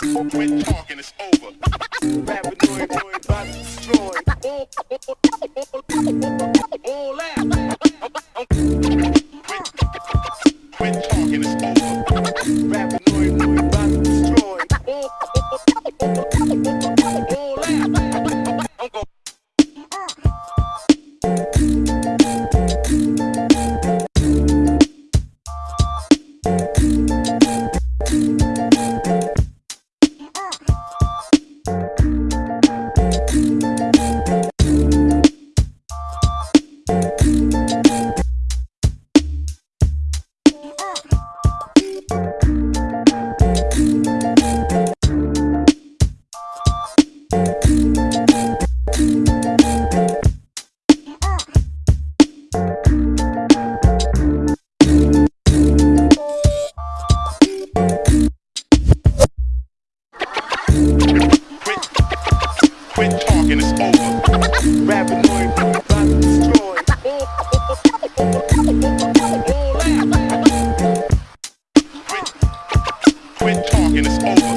Quit talking, it's over. Paranoid, boy, about to destroy. All, all that. Quit talking, it's over. Quit talking, it's over. Paranoid, boy, about to destroy. All, all. Quit, talking, it's over.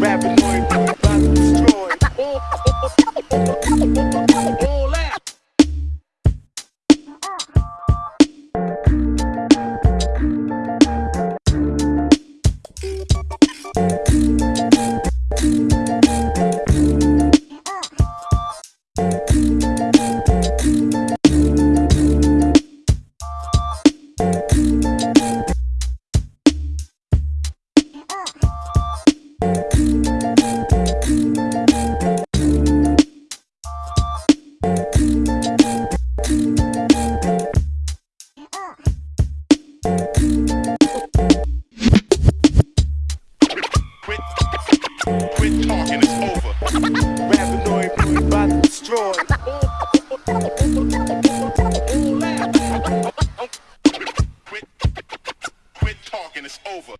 Paranoid, boy, about over.